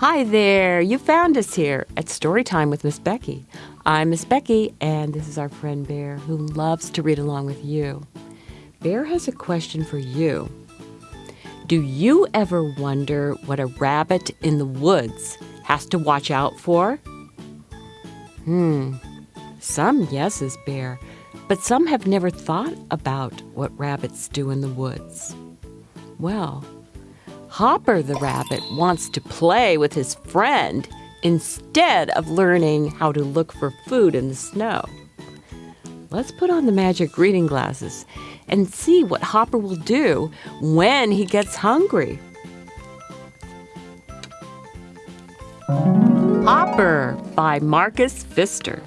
Hi there, you found us here at Storytime with Miss Becky. I'm Miss Becky, and this is our friend Bear who loves to read along with you. Bear has a question for you. Do you ever wonder what a rabbit in the woods has to watch out for? Hmm, some yeses, Bear, but some have never thought about what rabbits do in the woods. Well, Hopper the rabbit wants to play with his friend instead of learning how to look for food in the snow. Let's put on the magic reading glasses and see what Hopper will do when he gets hungry. Hopper by Marcus Pfister.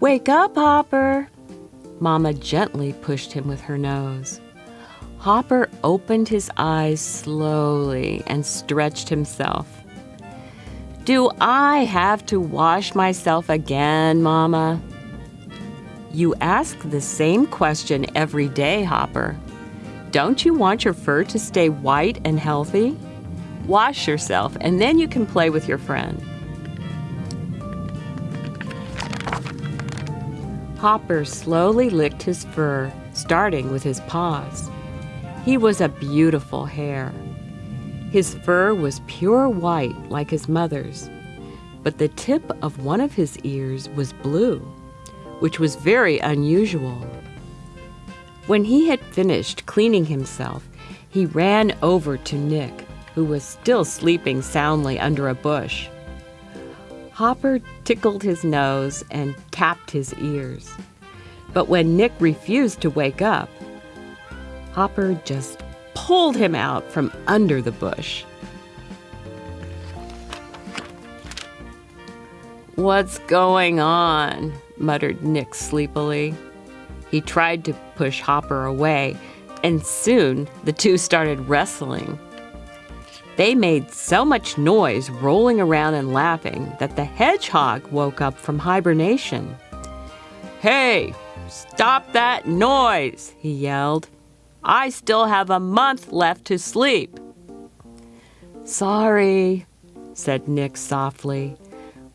Wake up, Hopper. Mama gently pushed him with her nose. Hopper opened his eyes slowly and stretched himself. Do I have to wash myself again, Mama? You ask the same question every day, Hopper. Don't you want your fur to stay white and healthy? Wash yourself, and then you can play with your friend. Hopper slowly licked his fur, starting with his paws. He was a beautiful hare. His fur was pure white like his mother's, but the tip of one of his ears was blue, which was very unusual. When he had finished cleaning himself, he ran over to Nick, who was still sleeping soundly under a bush. Hopper tickled his nose and tapped his ears. But when Nick refused to wake up, Hopper just pulled him out from under the bush. What's going on? muttered Nick sleepily. He tried to push Hopper away, and soon the two started wrestling. They made so much noise rolling around and laughing that the hedgehog woke up from hibernation. Hey, stop that noise, he yelled. I still have a month left to sleep. Sorry, said Nick softly.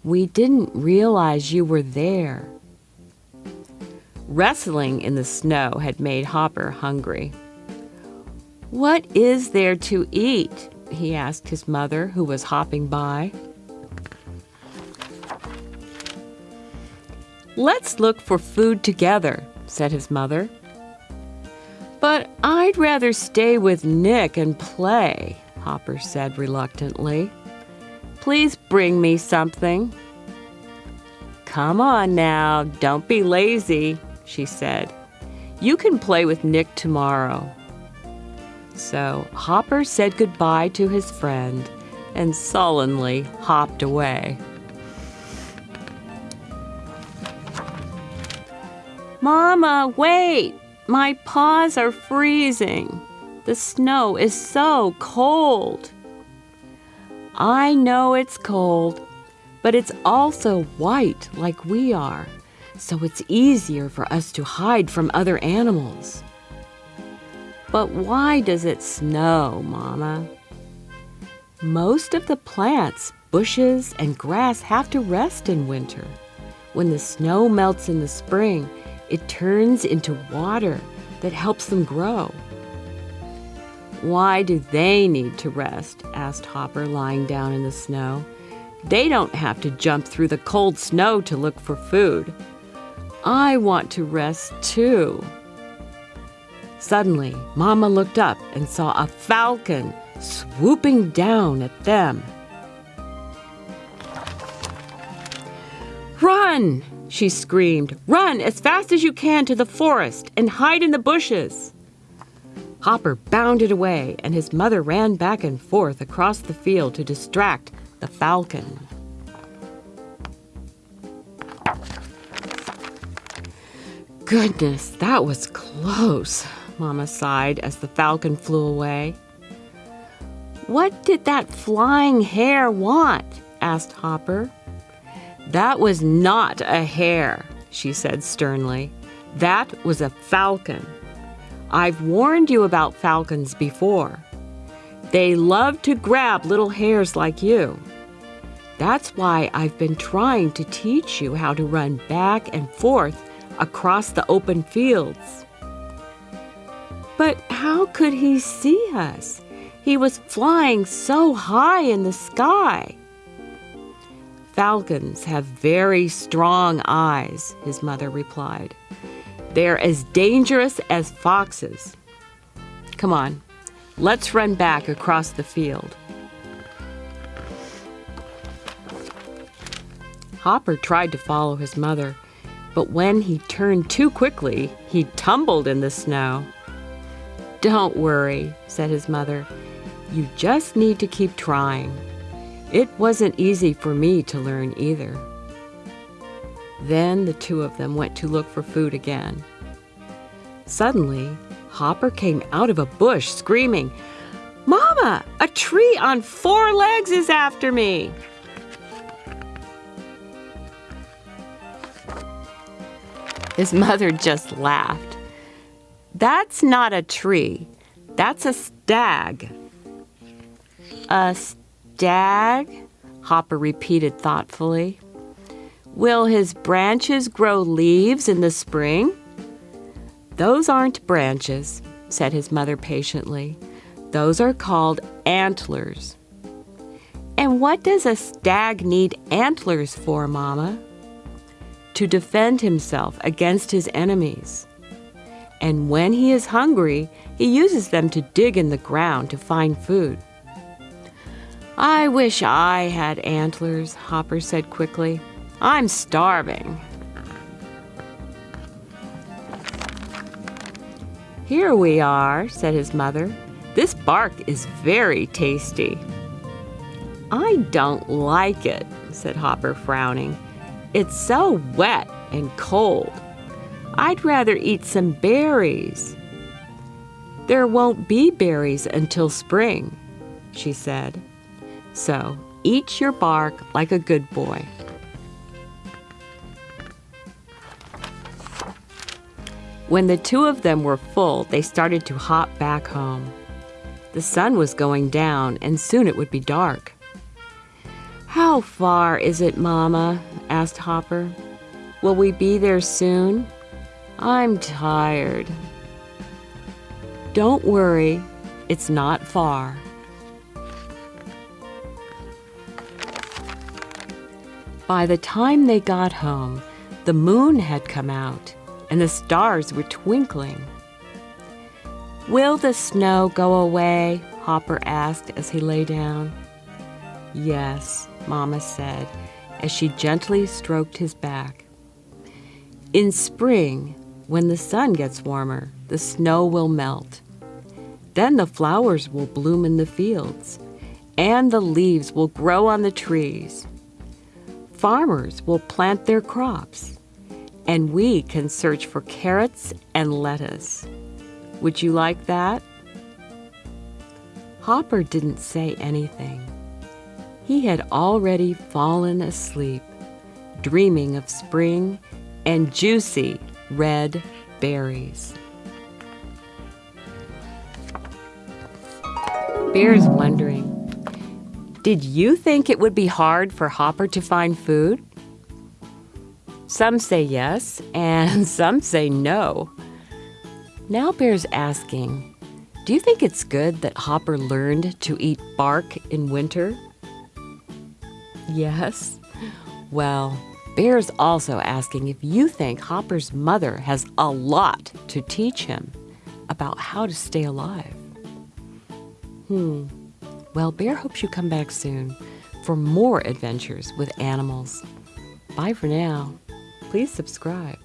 We didn't realize you were there. Wrestling in the snow had made Hopper hungry. What is there to eat? he asked his mother, who was hopping by. Let's look for food together, said his mother. But I'd rather stay with Nick and play, Hopper said reluctantly. Please bring me something. Come on now, don't be lazy, she said. You can play with Nick tomorrow. So Hopper said goodbye to his friend and sullenly hopped away. Mama, wait! My paws are freezing. The snow is so cold. I know it's cold, but it's also white like we are, so it's easier for us to hide from other animals. But why does it snow, Mama? Most of the plants, bushes, and grass have to rest in winter. When the snow melts in the spring, it turns into water that helps them grow. Why do they need to rest? asked Hopper, lying down in the snow. They don't have to jump through the cold snow to look for food. I want to rest too. Suddenly, Mama looked up and saw a falcon swooping down at them. Run! She screamed. Run as fast as you can to the forest and hide in the bushes. Hopper bounded away, and his mother ran back and forth across the field to distract the falcon. Goodness, that was close, Mama sighed as the falcon flew away. What did that flying hare want? asked Hopper. That was not a hare, she said sternly. That was a falcon. I've warned you about falcons before. They love to grab little hares like you. That's why I've been trying to teach you how to run back and forth across the open fields. But how could he see us? He was flying so high in the sky. Falcons have very strong eyes, his mother replied. They're as dangerous as foxes. Come on, let's run back across the field. Hopper tried to follow his mother, but when he turned too quickly, he tumbled in the snow. Don't worry, said his mother. You just need to keep trying. It wasn't easy for me to learn either. Then the two of them went to look for food again. Suddenly, Hopper came out of a bush screaming, Mama, a tree on four legs is after me. His mother just laughed. That's not a tree. That's a stag. A stag? Hopper repeated thoughtfully. Will his branches grow leaves in the spring? Those aren't branches, said his mother patiently. Those are called antlers. And what does a stag need antlers for, Mama? To defend himself against his enemies. And when he is hungry, he uses them to dig in the ground to find food. I wish I had antlers, Hopper said quickly. I'm starving. Here we are, said his mother. This bark is very tasty. I don't like it, said Hopper, frowning. It's so wet and cold. I'd rather eat some berries. There won't be berries until spring, she said. So eat your bark like a good boy. When the two of them were full, they started to hop back home. The sun was going down, and soon it would be dark. How far is it, Mama? asked Hopper. Will we be there soon? I'm tired. Don't worry, it's not far. By the time they got home, the moon had come out and the stars were twinkling. Will the snow go away? Hopper asked as he lay down. Yes, Mama said as she gently stroked his back. In spring, when the sun gets warmer, the snow will melt. Then the flowers will bloom in the fields, and the leaves will grow on the trees farmers will plant their crops, and we can search for carrots and lettuce. Would you like that? Hopper didn't say anything. He had already fallen asleep, dreaming of spring and juicy red berries. Bear's wondering did you think it would be hard for Hopper to find food? Some say yes, and some say no. Now Bear's asking, do you think it's good that Hopper learned to eat bark in winter? Yes. Well, Bear's also asking if you think Hopper's mother has a lot to teach him about how to stay alive. Hmm. Well, Bear hopes you come back soon for more adventures with animals. Bye for now. Please subscribe.